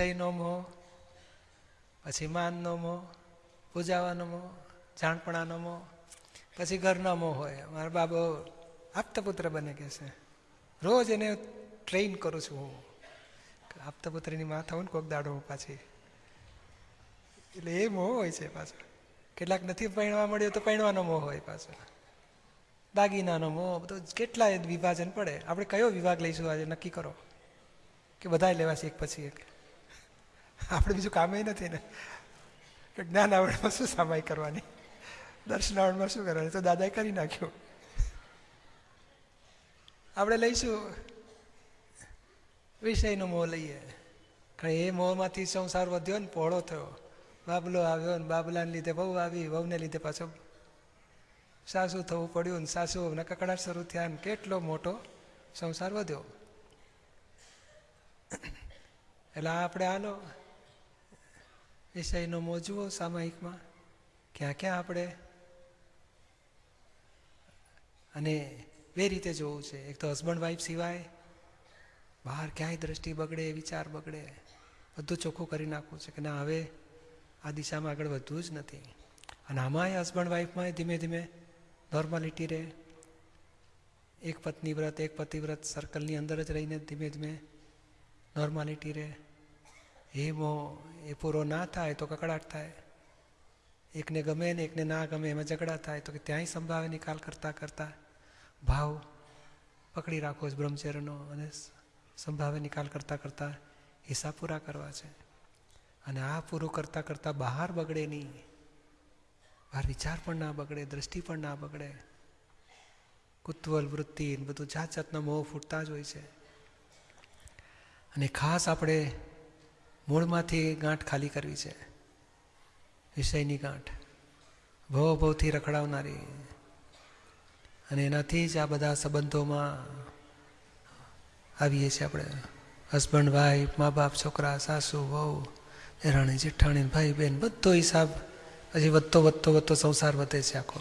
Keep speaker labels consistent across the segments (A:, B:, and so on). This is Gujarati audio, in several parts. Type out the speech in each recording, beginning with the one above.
A: વિષયનો મોહ, પછી માનનો મોહ, પૂજાવાનો મોહ, જાણપણાનો મોહ, પછી ઘરનો મોહ હોય. મારા બાબો આપતપુત્ર બને કે છે. રોજ એને ટ્રેન કરું છું હું. આપતપુત્રની માં હોય ને કોક દાડો પાછી. એટલે એ મોહ હોય છે પાછો. કેટલાક નથી પહેણવા મળ્યો તો પહેણવાનો મોહ હોય પાછો. દાગીનાનો મોહ, બધો કેટલાય વિભાજન પડે. આપણે કયો વિભાગ લઈશું આજે? નક્કી કરો. કે બધાય લેવાશે એક પછી એક. આપણે બીજું કામે નથી ને. કે જ્ઞાન આવડમાં શું સામાય કરવાની? દર્શન આવડમાં શું કરવાની? તો દાદાએ કરી નાખ્યું. આપણે લઈશું વિષયનો મોહ લઈએ. કારણ એ મોહમાંથી સંસાર વધ્યો ને પહોળો થયો. બાબલો આવ્યો ને બાબલાને લીધે બહુ આવી, વહુને લીધે પાછો સાસુ થવું પડ્યું ને સાસુ ને કકડાટ શરૂ થયા ને કેટલો મોટો સંસાર વધ્યો. એટલે આપણે હાલો વિષયનો મોજવો સામાયિકમાં. ક્યાં ક્યાં આપણે અને બે રીતે જોવું છે. એક તો હસબન્ડ વાઈફ સિવાય બહાર ક્યાંય દ્રષ્ટિ બગડે, વિચાર બગડે, બધું ચોખ્ખું કરી નાખવું છે કે ના, હવે આ દિશામાં આગળ વધવું જ નથી. અને આમાંય હસબન્ડ વાઈફમાંય ધીમે ધીમે નોર્માલિટી રહે. એક પત્ની વ્રત, એક પતિવ્રત સર્કલની અંદર જ રહીને ધીમે ધીમે નોર્માલિટી રહે. મોહ એ પૂરો ના થાય તો કકડાટ થાય એકને ગમે ને એકને ના ગમે એમાં ઝઘડા થાય તો કે ત્યાંય સંભાવે નિકાલ કરતાં કરતાં ભાવ પકડી રાખો છો બ્રહ્મચર્યનો અને સંભાવે નિકાલ કરતાં કરતાં હિસાબ પૂરા કરવા છે અને આ પૂરું કરતાં કરતાં બહાર બગડે નહીં બહાર વિચાર પણ ના બગડે દ્રષ્ટિ પણ ના બગડે કુતૂહલ વૃત્તિ બધું જાત જાતના મોહ ફૂટતા જ હોય છે। અને ખાસ આપણે મૂળમાંથી ગાંઠ ખાલી કરવી છે. વિષયની ગાંઠ. ભવ ભવથી રખડાવનારી. અને એનાથી જ આ બધા સંબંધોમાં આવીએ છીએ આપણે. હસબન્ડ, વાઈફ, મા બાપ, છોકરા, સાસુ, વહુ દેરાણી જેઠાણી, ભાઈ બહેન બધો હિસાબ પછી વધતો વધતો વધતો સંસાર વધે છે આખો.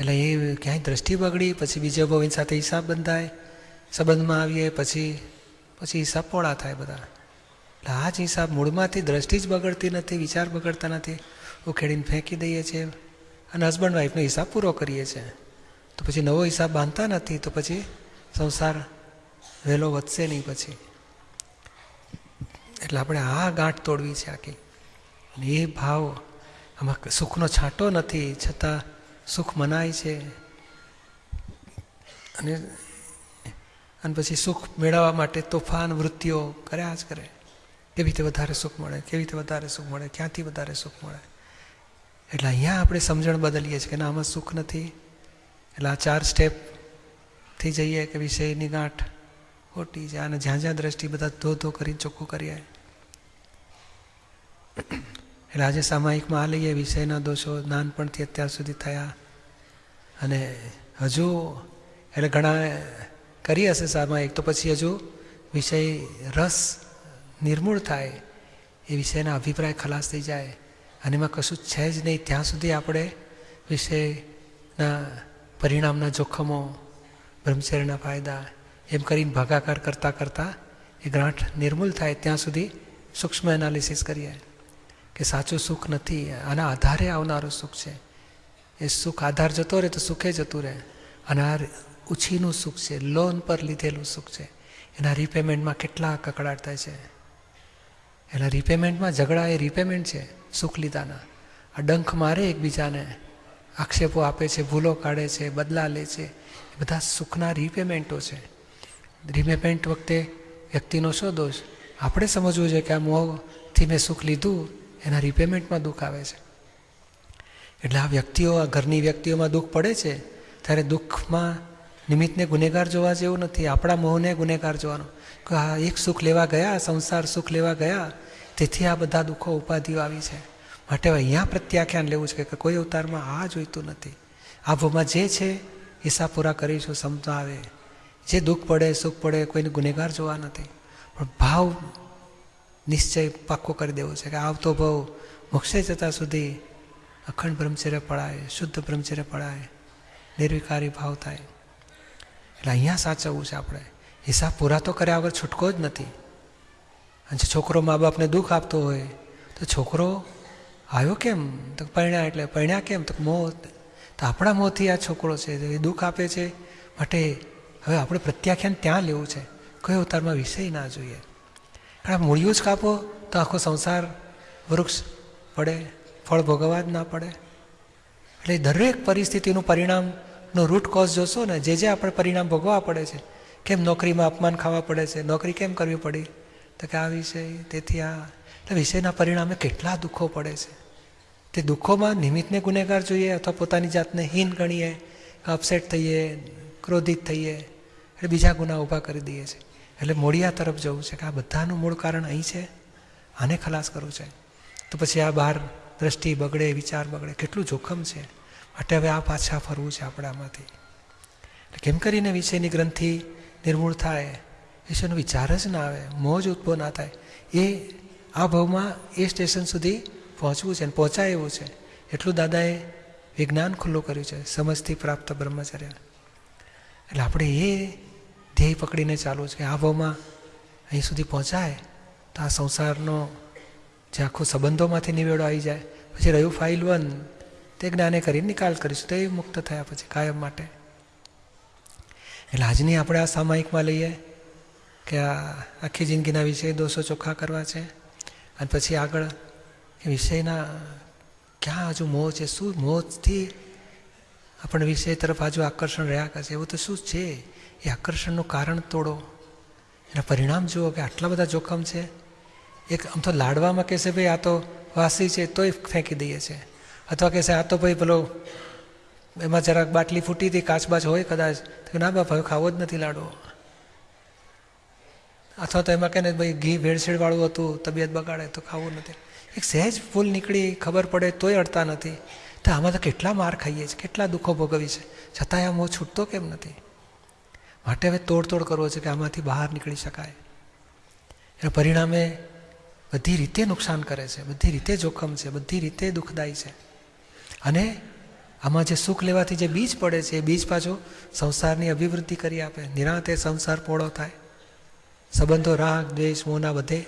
A: એટલે એ ક્યાંય દ્રષ્ટિ બગડી, પછી બીજા બહુ સાથે હિસાબ બંધાય, સંબંધમાં આવીએ, પછી પછી હિસાબ પોળા થાય બધા. એટલે આ જી હિસાબ મૂળમાંથી દ્રષ્ટિ જ બગડતી નથી, વિચાર બગડતા નથી. ઉખેડીને ફેંકી દઈએ છીએ. અને હસબન્ડ વાઈફનો હિસાબ પૂરો કરીએ છીએ. તો પછી નવો હિસાબ બાંધતા નથી, તો પછી સંસાર વહેલો વધશે નહીં પછી. એટલે આપણે આ ગાંઠ તોડવી છે આખી. અને એ ભાવ આમાં સુખનો છાંટો નથી, છતાં સુખ મનાય છે. અને અને પછી સુખ મેળવવા માટે તોફાન, વૃત્તિઓ કર્યા જ કરે. કેવી રીતે વધારે સુખ મળે, કેવી રીતે વધારે સુખ મળે, ક્યાંથી વધારે સુખ મળે? એટલે અહીંયા આપણે સમજણ બદલીએ છીએ કે ના, આમાં સુખ નથી. એટલે આ ચાર સ્ટેપથી જઈએ કે વિષયની ગાંઠ ખોટી છે અને જ્યાં જ્યાં દ્રષ્ટિ બધા ધો ધો કરીને ચોખ્ખું કરીએ એટલે આજે સામાયિકમાં આ લઈએ, વિષયના દોષો નાનપણથી અત્યાર સુધી થયા. અને હજુ, એટલે ઘણા કરી હશે સામાયિક, તો પછી હજુ વિષય રસ નિર્મૂળ થાય એ વિષયના અભિપ્રાય ખલાસ થઈ જાય. અને એમાં કશું છે જ નહીં. ત્યાં સુધી આપણે વિષયના પરિણામના જોખમો, બ્રહ્મચર્યના ફાયદા એમ કરીને ભાગાકાર કરતાં કરતાં એ ગ્રાંઠ નિર્મૂલ થાય. ત્યાં સુધી સૂક્ષ્મ એનાલિસિસ કરીએ કે સાચું સુખ નથી. આના આધારે આવનારું સુખ છે. એ સુખ આધાર જતો રહે તો સુખે જતું રહે. અને આ ઉછીનું સુખ છે. લોન પર લીધેલું સુખ છે. એના રિપેમેન્ટમાં કેટલા કકડાટ થાય છે. એના રિપેમેન્ટમાં ઝઘડા એ રિપેમેન્ટ છે સુખ લીધાના આ ડંખ મારે એકબીજાને આક્ષેપો આપે છે, ભૂલો કાઢે છે, બદલા લે છે. એ બધા સુખના રિપેમેન્ટો છે. રિપેમેન્ટ વખતે વ્યક્તિનો શું દોષ? આપણે સમજવું છે કે આ મોહથી મેં સુખ લીધું, એના રિપેમેન્ટમાં દુઃખ આવે છે. એટલે આ વ્યક્તિઓ, આ ઘરની વ્યક્તિઓમાં દુઃખ પડે છે, ત્યારે દુઃખમાં નિમિત્તને ગુનેગાર જોવા જેવું નથી. આપણા મોહને ગુનેગાર જોવાનો. કે હા, એક સુખ લેવા ગયા, સંસાર સુખ લેવા ગયા, તેથી આ બધા દુઃખો ઉપાધિઓ આવી છે. માટે અહીંયા પ્રત્યાખ્યાન લેવું છે કે કોઈ અવતારમાં આ જોઈતું નથી. આભોમાં જે છે હિસાબ પૂરા કરીશું સમતા આવે જે દુઃખ પડે, સુખ પડે, કોઈને ગુનેગાર જોવા નથી. પણ ભાવ નિશ્ચય પાક્કો કરી દેવો છે કે આવતો ભાવ મોક્ષે જતા સુધી અખંડ બ્રહ્મચર્ય પડાય, શુદ્ધ બ્રહ્મચર્ય પડાય, નિર્વિકારી ભાવ થાય. એટલે અહીંયા સાચવવું છે આપણે. હિસાબ પૂરા તો કર્યા વગર છૂટકો જ નથી. અને જે છોકરો મા બાપને દુઃખ આપતો હોય, તો છોકરો આવ્યો કેમ? તો પરણ્યા એટલે, પરણ્યા કેમ? તો મોહ તો આપણા મોંથી આ છોકરો છે, એ દુઃખ આપે છે. માટે હવે આપણે પ્રત્યાખ્યાન ત્યાં લેવું છે. કયો અવતારમાં વિષય ના જોઈએ. કારણ મૂળિયું જ કાપો, તો આખો સંસાર વૃક્ષ પડે ફળ ભોગવવા જ ના પડે. એટલે દરેક પરિસ્થિતિનું પરિણામનો રૂટ કોઝ જોશો ને, જે જે આપણે પરિણામ ભોગવવા પડે છે, કેમ નોકરીમાં અપમાન ખાવા પડે છે, નોકરી કેમ કરવી પડી? તો કે આ વિષય, તેથી આ. એટલે વિષયના પરિણામે કેટલા દુઃખો પડે છે. તે દુઃખોમાં નિમિત્તને ગુનેગાર જોઈએ અથવા પોતાની જાતને હીન ગણીએ અપસેટ થઈએ, ક્રોધિત થઈએ, એટલે બીજા ગુના ઊભા કરી દઈએ છીએ એટલે મોડિયા તરફ જવું છે કે આ બધાનું મૂળ કારણ અહીં છે. આને ખલાસ કરવું છે. તો પછી આ બહાર દ્રષ્ટિ બગડે, વિચાર બગડે, કેટલું જોખમ છે. માટે હવે આ પાછા ફરવું છે આપણે આમાંથી એટલે કેમ કરીને વિષયની ગ્રંથિ નિર્મૂળ થાય? વિષયનો વિચાર જ ના આવે, મોજ ઉત્પન્ન ના થાય. એ આ ભાવમાં એ સ્ટેશન સુધી પહોંચવું છે અને પહોંચાય એવું છે. એટલું દાદાએ વિજ્ઞાન ખુલ્લું કર્યું છે, સમજથી પ્રાપ્ત બ્રહ્મચર્ય એટલે આપણે એ ધ્યેય પકડીને ચાલવું છે કે આ ભાવમાં અહીં સુધી પહોંચાય તો આ સંસારનો જે આખો સંબંધોમાંથી નિવેડો આવી જાય. પછી રહ્યું ફાઇલ વન. તે જ્ઞાને કરીને નિકાલ કરીશું. તો મુક્ત થયા પછી કાયમ માટે. એટલે આજની આપણે આ સામાયિકમાં લઈએ કે આ આખી જિંદગીના વિષય દોષો ચોખ્ખા કરવા છે. અને પછી આગળ એ વિષયના ક્યાં હજુ મોહ છે? શું મોહથી આપણને વિષય તરફ હજુ આકર્ષણ રહ્યા કરશે એવું તો શું છે? એ આકર્ષણનું કારણ તોડો. એના પરિણામ જુઓ કે આટલા બધા જોખમ છે. એક આમ તો લાડવામાં કહેશે, ભાઈ આ તો વાસી છે, તોય ફેંકી દઈએ છે અથવા કહેશે આ તો ભાઈ પેલો એમાં જરાક બાટલી ફૂટી હતી, કાચબાચ હોય કદાચ, તો ના બાપ, હવે ખાવો જ નથી લાડવો. અથવા તો એમાં કહે ને ભાઈ, ઘી ભેળસેળવાળું હતું, તબિયત બગાડે, તો ખાવું નથી. એક સહેજ ભૂલ નીકળી, ખબર પડે, તોય અડતા નથી. તો આમાં તો કેટલા માર ખાઈએ છીએ, કેટલા દુઃખો ભોગવી છે છતાંય આ હું છૂટતો કેમ નથી? માટે હવે તોડતોડ કરવો છે કે આમાંથી બહાર નીકળી શકાય. એના પરિણામે બધી રીતે નુકસાન કરે છે, બધી રીતે જોખમ છે, બધી રીતે દુઃખદાયી છે. અને આમાં જે સુખ લેવાથી જે બીજ પડે છે, એ બીજ પાછો સંસારની અભિવૃદ્ધિ કરી આપે. નિરાંતે સંસાર પોળો થાય. સંબંધો, રાગ, દ્વેષ, મોના બધે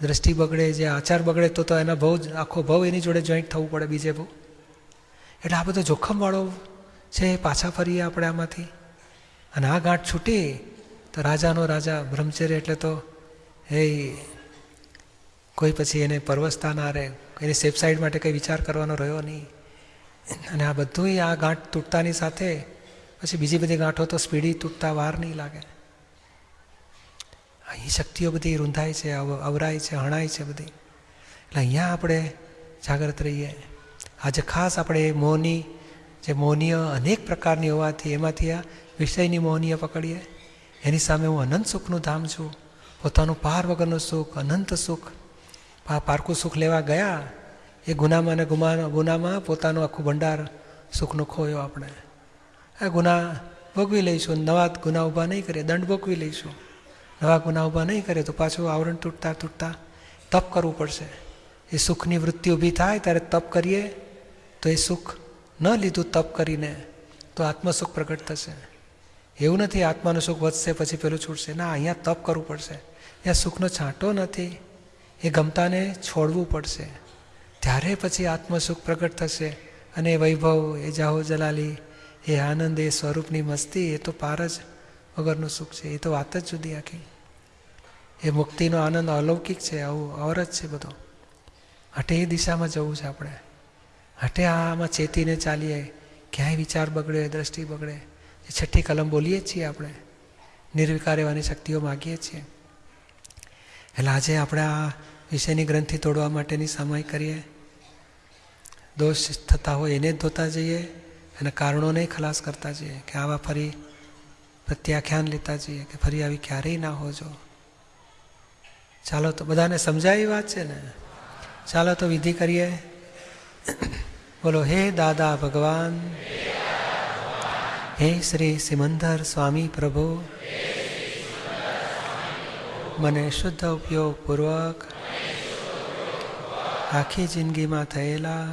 A: દ્રષ્ટિ બગડે, જે આચાર બગડે, તો તો એના ભવ આખો ભવ એની જોડે જોઈન્ટ થવું પડે બીજે બહુ. એટલે આ બધો જોખમવાળો છે પાછા ફરીએ આપણે આમાંથી. અને આ ગાંઠ છૂટી, તો રાજાનો રાજા બ્રહ્મચર્ય એટલે તો એ કોઈ પછી એને પરવસતા ના એની સેફ સાઈડ માટે કંઈ વિચાર કરવાનો રહ્યો નહીં. અને આ બધું આ ગાંઠ તૂટતાની સાથે પછી બીજી બધી ગાંઠો તો સ્પીડી તૂટતા વાર નહીં લાગે. અહીં શક્તિઓ બધી રૂંધાય છે અવરાય છે, હણાય છે બધી. એટલે અહીંયા આપણે જાગ્રત રહીએ. આજે ખાસ આપણે મોહની, જે મોહનીય અનેક પ્રકારની હોવાથી એમાંથી આ વિષયની મોહનીય પકડીએ. એની સામે હું અનંત સુખનું ધામ છું. પોતાનું પાર વગરનું સુખ, અનંત સુખ. પારકું સુખ લેવા ગયા. એ ગુનામાં અને ગુમા, ગુનામાં પોતાનું આખું ભંડાર સુખનો ખોયો આપણે. આ ગુના ભોગવી લઈશું. નવા ગુના ઊભા નહીં કરીએ. દંડ ભોગવી લઈશું. નવા ગુના ઊભા નહીં કરે તો પાછું આવરણ તૂટતા તૂટતા તપ કરવું પડશે. એ સુખની વૃત્તિ ઊભી થાય ત્યારે તપ કરીએ તો એ સુખ ન લીધું તપ કરીને તો આત્મસુખ પ્રગટ થશે. એવું નથી આત્માનું સુખ વધશે પછી પેલું છૂટશે. ના, અહીંયા તપ કરવું પડશે. ત્યાં સુખનો છાંટો નથી. એ ગમતાને છોડવું પડશે. ત્યારે પછી આત્મસુખ પ્રગટ થશે અને વૈભવ, એ જાહો જલાલી, એ આનંદ, એ સ્વરૂપની મસ્તી, એ તો પાર જ વગરનું સુખ છે. એ તો વાત જ જુદી આખી. એ મુક્તિનો આનંદ અલૌકિક છે, આવું અવર જ છે બધો. હટે એ દિશામાં જવું છે આપણે. હટે આમાં ચેતીને ચાલીએ, ક્યાંય વિચાર બગડે, દ્રષ્ટિ બગડે. એ છઠ્ઠી કલમ બોલીએ છીએ આપણે. નિર્વિકાર એવાની શક્તિઓ માગીએ છીએ. એટલે આજે આપણે આ વિષયની ગ્રંથિ તોડવા માટેની સામાય કરીએ. દોષ થતા હોય એને જ ધોતા જઈએ અને કારણોને ખલાસ કરતા જઈએ કે આવા ફરી પ્રત્યાખ્યાન લેતા જઈએ કે ફરી આવી ક્યારેય ના હોજો. ચાલો તો બધાને સમજાય વાત છે ને? ચાલો તો વિધિ કરીએ. બોલો, હે દાદા ભગવાન. હે શ્રી સિમંદર સ્વામી પ્રભુ. મને શુદ્ધ ઉપયોગપૂર્વક આખી જિંદગીમાં થયેલા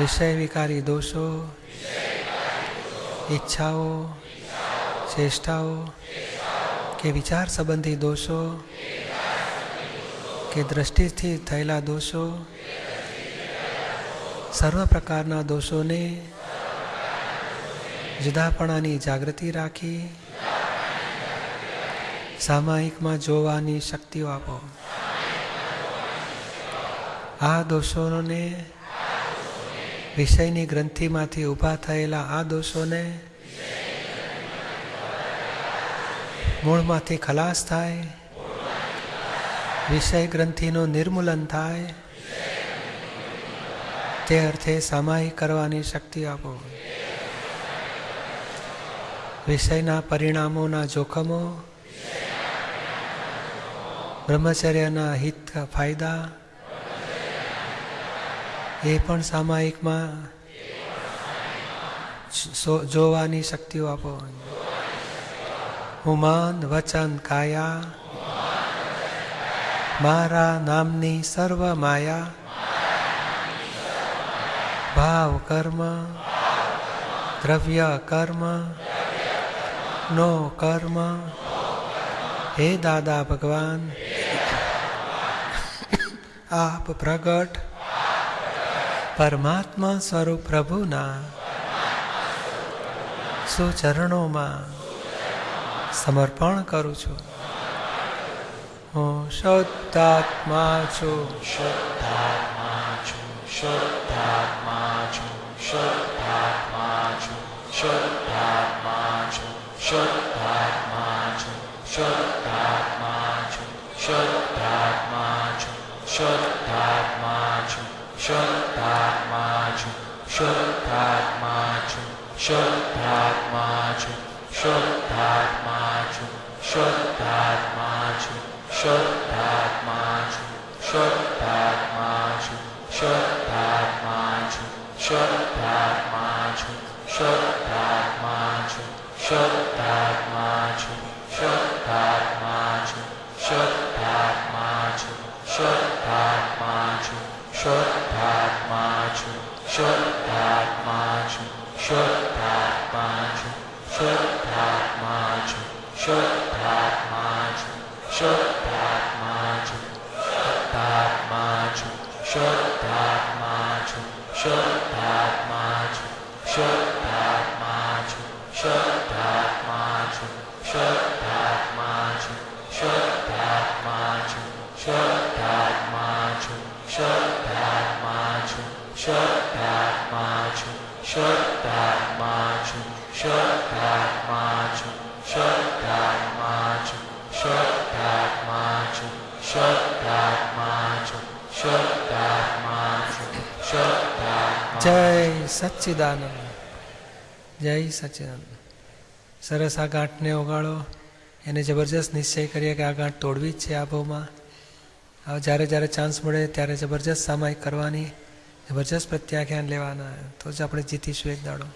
A: વિષય વિકારી દોષો, ઈચ્છાઓ, ચેષ્ટાઓ કે વિચાર સંબંધી દોષો કે દ્રષ્ટિથી થયેલા દોષો, સર્વ પ્રકારના દોષોને જુદાપણાની જાગૃતિ રાખી સામાયિકમાં જોવાની શક્તિઓ આપો. આ દોષોને વિષયની ગ્રંથિમાંથી ઊભા થયેલા આ દોષોને મૂળમાંથી ખલાસ થાય, વિષય ગ્રંથિનું નિર્મૂલન થાય, તે અર્થે સામાયિક કરવાની શક્તિ આપો. વિષયના પરિણામોના જોખમો, બ્રહ્મચર્યના હિત ફાયદા એ પણ સામાયિકમાં. જોવાની શક્તિઓ આપો. હું મન વચન કાયા. મારા નામની સર્વ માયા. ભાવ કર્મ. દ્રવ્ય કર્મ. નો કર્મ. હે દાદા ભગવાન. આપ પ્રગટ પરમાત્મા સ્વરૂપ પ્રભુના સુચરણોમાં સમર્પણ કરું છું. હું શુદ્ધાત્મા છું.
B: શુદ્ધાત્મા છું. શુદ્ધાત્મા છું. શુદ્ધાત્મા છું. શુદ્ધાત્મા છું. શુદ્ધાત્મા છું. શુદ્ધાત્મા છું. શુદ્ધાત્મા છું. શુદ્ધાત્મા Shuddhatmaju, Shuddhatmaju, Shuddhatmaju, Shuddhatmaju, Shuddhatmaju, Shuddhatmaju, Shuddhatmaju, Shuddhatmaju, Shuddhatmaju, Shuddhatmaju, Shuddhatmaju, Shuddhatmaju, Shuddhatmaju, Shuddhatmaju, છું શુદ્ધાત્મા છું શુદ્ધાત્મા છું શુદ્ધાત્મા છું શુદ્ધાત્મા છું શુદ્ધાત્મા છું શુદ્ધાત્મા
A: જય સચ્ચિદાનંદ જય સચ્ચિદાનંદ સરસ આ ગાંઠને ઓગાળો એને જબરજસ્ત નિશ્ચય કરીએ કે આ ગાંઠ તોડવી જ છે આ ભાવમાં હવે જ્યારે જ્યારે ચાન્સ મળે ત્યારે જબરજસ્ત સામાયિક કરવાની જબરજસ્ત પ્રત્યાખ્યાન લેવાના તો જ આપણે જીતીશું એક દાડો